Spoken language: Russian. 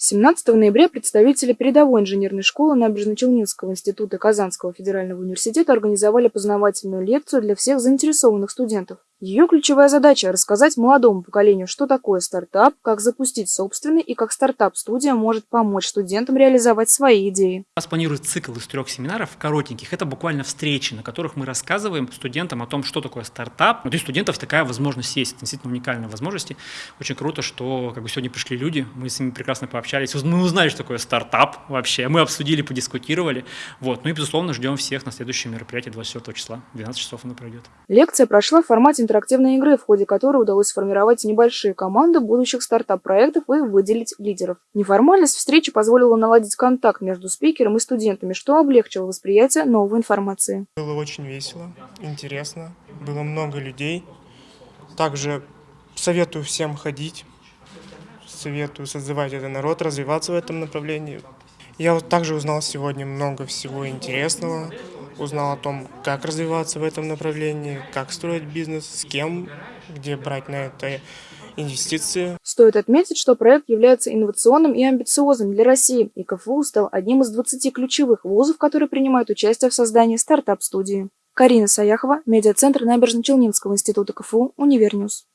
17 ноября представители передовой инженерной школы Набережно-Челнинского института Казанского федерального университета организовали познавательную лекцию для всех заинтересованных студентов. Ее ключевая задача – рассказать молодому поколению, что такое стартап, как запустить собственный и как стартап-студия может помочь студентам реализовать свои идеи. У нас планируется цикл из трех семинаров коротеньких. Это буквально встречи, на которых мы рассказываем студентам о том, что такое стартап. Вот у студентов такая возможность есть, это действительно уникальная возможность. Очень круто, что как бы сегодня пришли люди, мы с ними прекрасно пообщались, мы узнали, что такое стартап вообще, мы обсудили, подискутировали. Вот. Ну и, безусловно, ждем всех на следующее мероприятие 24 числа, 12 часов оно пройдет. Лекция прошла в формате интерактивной игры, в ходе которой удалось сформировать небольшие команды будущих стартап-проектов и выделить лидеров. Неформальность встречи позволила наладить контакт между спикером и студентами, что облегчило восприятие новой информации. Было очень весело, интересно, было много людей. Также советую всем ходить, советую созывать этот народ, развиваться в этом направлении. Я вот также узнал сегодня много всего интересного узнал о том, как развиваться в этом направлении, как строить бизнес, с кем, где брать на это инвестиции. Стоит отметить, что проект является инновационным и амбициозным для России, и КФУ стал одним из 20 ключевых вузов, которые принимают участие в создании стартап-студии. Карина Саяхова, медиацентр Набережно-Челнинского института КФУ, Univer News.